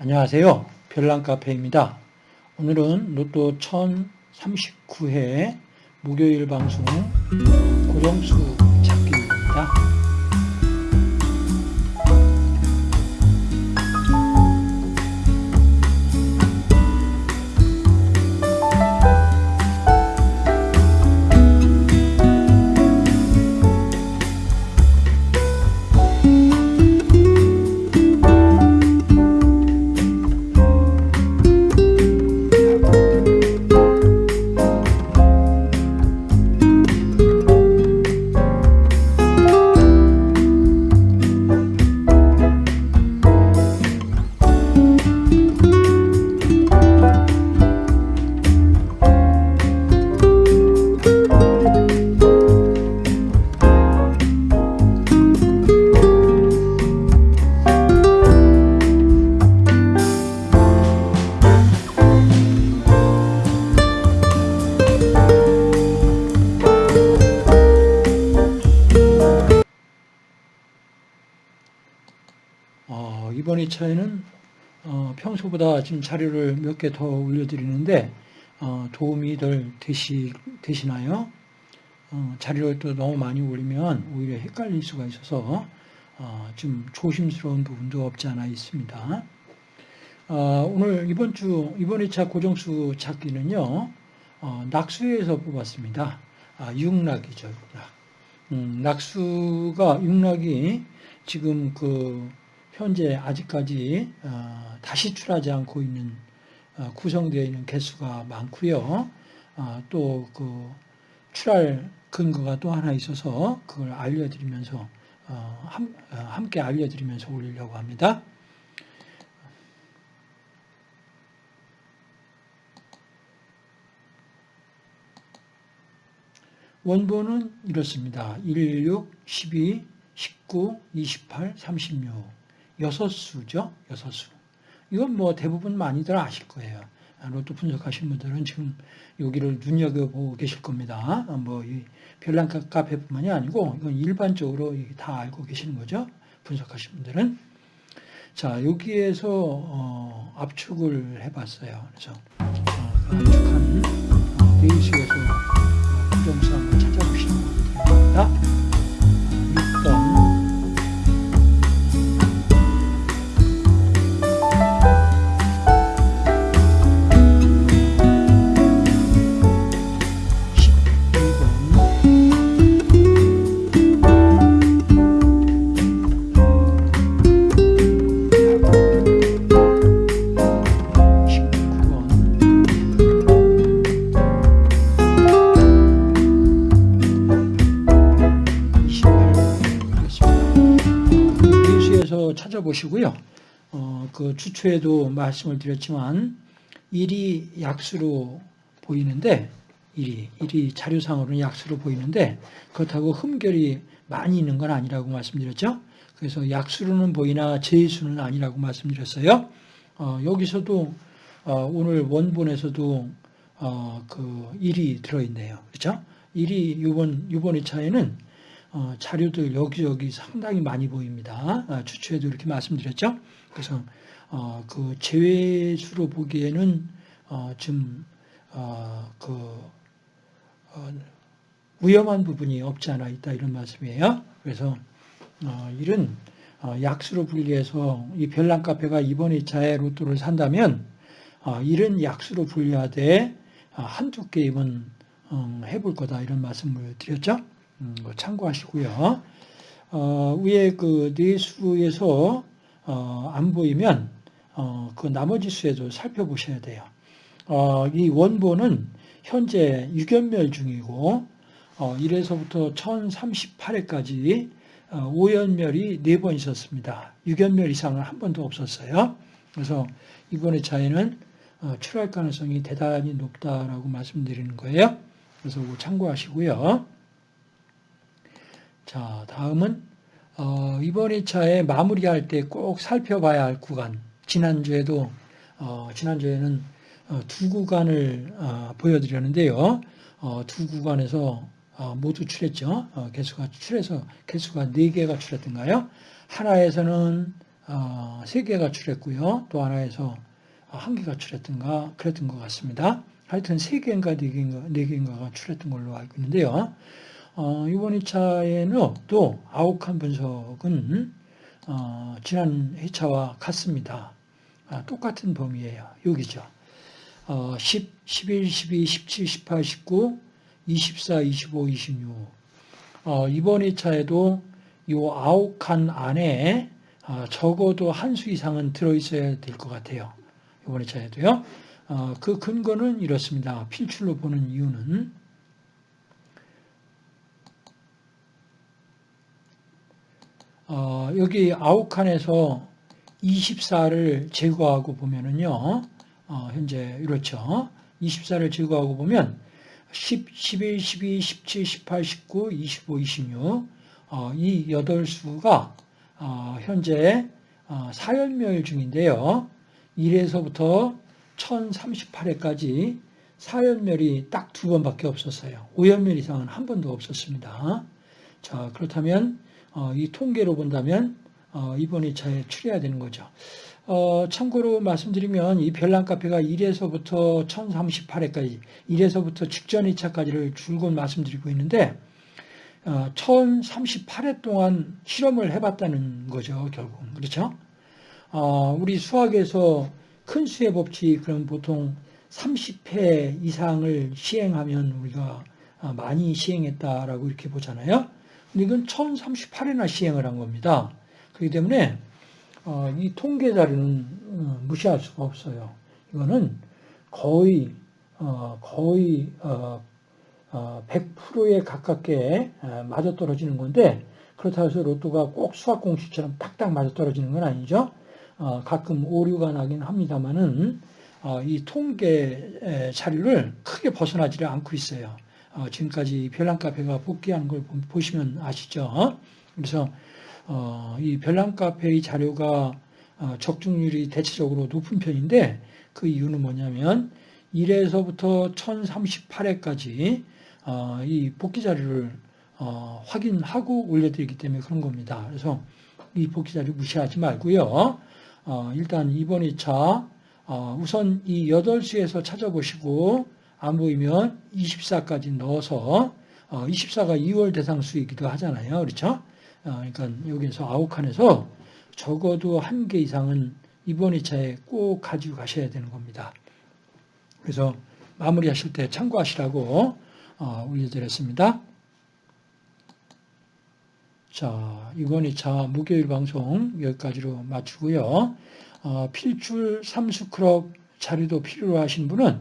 안녕하세요. 별난카페입니다. 오늘은 로또 1039회 목요일 방송 고정수 찾기입니다. 어, 이번 2차에는 어, 평소보다 지금 자료를 몇 개 더 올려드리는데 어, 도움이 덜 되시, 되시나요? 어, 자료를 또 너무 많이 올리면 오히려 헷갈릴 수가 있어서 어, 좀 조심스러운 부분도 없지 않아 있습니다. 어, 오늘 이번 주 이번 2차 고정수 찾기는요 어, 낙수에서 뽑았습니다. 아, 육락이죠. 육락. 음, 낙수가 육락이 지금 그 현재 아직까지 어, 다시 출하지 않고 있는 어, 구성되어 있는 개수가 많고요. 어, 또그 출할 근거가 또 하나 있어서 그걸 알려드리면서 함께 알려드리면서 올리려고 합니다. 원본은 이렇습니다. 16, 12, 19, 28, 36 여섯 수죠. 여섯 수. 이건 뭐 대부분 많이들 아실 거예요. 로또 분석하신 분들은 지금 여기를 눈여겨보고 계실 겁니다. 뭐 이 별난카 카페뿐만이 아니고 이건 일반적으로 다 알고 계시는 거죠. 분석하신 분들은. 자 여기에서 어, 압축을 해봤어요. 그래서 어, 그 압축한 어, 베이스에서 부정수 찾아보시고요. 어, 그 주초에도 말씀을 드렸지만 일이 약수로 보이는데 일이 일이 자료상으로는 약수로 보이는데 그렇다고 흠결이 많이 있는 건 아니라고 말씀드렸죠. 그래서 약수로는 보이나 제수는 아니라고 말씀드렸어요. 어, 여기서도 어, 오늘 원본에서도 어, 그 일이 들어있네요. 그렇죠? 일이 이번 이번 2차에는 어, 자료들 여기저기 상당히 많이 보입니다. 아, 주초에도 이렇게 말씀드렸죠. 그래서 어, 그 제외수로 보기에는 어, 좀 어, 그 어, 위험한 부분이 없지 않아 있다 이런 말씀이에요. 그래서 어, 이런 약수로 분리해서 이 별난 카페가 이번 2차에 로또를 산다면 이런 약수로 분리하되 한두 게임은 해볼 거다 이런 말씀을 드렸죠. 음, 뭐 참고하시고요. 어, 위에 그 내수에서 어, 안 보이면 어, 그 나머지 수에도 살펴보셔야 돼요. 어, 이 원본은 현재 유견멸 중이고 1에서부터 1038회까지 오연멸이 4번 있었습니다. 유견멸 이상은 한 번도 없었어요. 그래서 이번의 차이는 어, 출할 가능성이 대단히 높다라고 말씀드리는 거예요. 그래서 참고하시고요. 자, 다음은 어, 이번 2차에 마무리할 때 꼭 살펴봐야 할 구간. 지난주에도 어, 지난주에는 어, 두 구간을 어, 보여드렸는데요. 어, 두 구간에서 어, 모두 출했죠. 개수가 출해서 개수가 네 개가 출했던가요? 하나에서는 어, 세 개가 출했고요. 또 하나에서 한 개가 출했던가 그랬던 것 같습니다. 하여튼 세 개인가 네 개인가 네 개인가가 출했던 걸로 알고 있는데요. 어, 이번 2차에는 또 아욱한 분석은 어, 지난 회차와 같습니다. 아, 똑같은 범위예요. 여기죠. 어, 10, 11, 12, 17, 18, 19, 24, 25, 26. 어, 이번 2차에도 이칸 안에 어, 적어도 한 수 이상은 들어있어야 될 것 같아요. 이번 2차에도요. 어, 그 근거는 이렇습니다. 필출로 보는 이유는 어, 여기 아홉 칸에서 24를 제거하고 보면은요, 어, 현재 이렇죠. 24를 제거하고 보면 10, 11, 12, 17, 18, 19, 25, 26, 어, 이 8수가 어, 현재 어, 사연멸 중인데요. 1에서부터 1038회까지 사연멸이 딱 두 번밖에 없었어요. 5연멸 이상은 한 번도 없었습니다. 자, 그렇다면 어, 이 통계로 본다면 어, 이번 2차에 추려야 되는 거죠. 어, 참고로 말씀드리면 이 별난 카페가 1에서부터 1038회까지 1에서부터 직전 2차까지를 줄곧 말씀드리고 있는데 어, 1038회 동안 실험을 해봤다는 거죠 결국 그렇죠? 어, 우리 수학에서 큰 수의 법칙 그럼 보통 30회 이상을 시행하면 우리가 어, 많이 시행했다라고 이렇게 보잖아요. 이건 1038회나 시행을 한 겁니다. 그렇기 때문에 어, 이 통계 자료는 어, 무시할 수가 없어요. 이거는 거의 어, 거의 100%에 가깝게 맞아떨어지는 건데 그렇다고 해서 로또가 꼭 수학 공식처럼 딱딱 맞아떨어지는 건 아니죠. 가끔 오류가 나긴 합니다만은 이 통계 자료를 크게 벗어나지를 않고 있어요. 지금까지 별난 카페가 복귀하는 걸 보시면 아시죠. 그래서 어, 이 별난 카페의 자료가 어, 적중률이 대체적으로 높은 편인데 그 이유는 뭐냐면 1에서부터 1038회까지 어, 이 복귀 자료를 어, 확인하고 올려드리기 때문에 그런 겁니다. 그래서 이 복귀 자료 무시하지 말고요. 어, 일단 이번 2차 어, 우선 이 8수에서 찾아보시고 안 보이면 24까지 넣어서 24가 2월 대상 수이기도 하잖아요. 그렇죠? 어, 그러니까 여기서 아홉 칸에서 적어도 한 개 이상은 이번 2차에 꼭 가지고 가셔야 되는 겁니다. 그래서 마무리하실 때 참고하시라고 어, 올려드렸습니다. 자, 이번 2차 목요일 방송 여기까지로 마치고요. 어, 필출 삼수크롭 자료도 필요로 하신 분은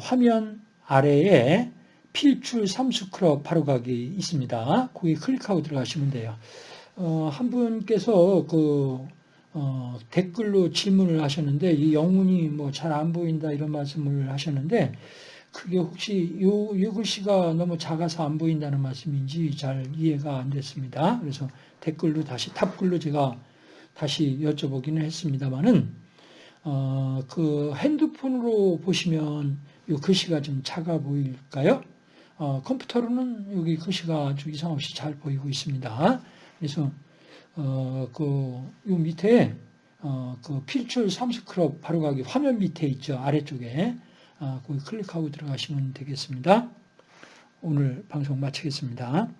화면 아래에 필출 삼수크롭 바로가기 있습니다. 거기 클릭하고 들어가시면 돼요. 어, 한 분께서 그 어, 댓글로 질문을 하셨는데 이 영문이 뭐 잘 안 보인다 이런 말씀을 하셨는데 그게 혹시 요, 요 글씨가 너무 작아서 안 보인다는 말씀인지 잘 이해가 안 됐습니다. 그래서 댓글로 다시 탑글로 제가 다시 여쭤보기는 했습니다만은 어, 그 핸드폰으로 보시면 요 글씨가 좀 작아 보일까요? 어, 컴퓨터로는 여기 글씨가 아주 이상 없이 잘 보이고 있습니다. 그래서 어, 그, 요 밑에 어, 그 필출 삼스크럽 바로가기 화면 밑에 있죠. 아래쪽에 어, 거기 클릭하고 들어가시면 되겠습니다. 오늘 방송 마치겠습니다.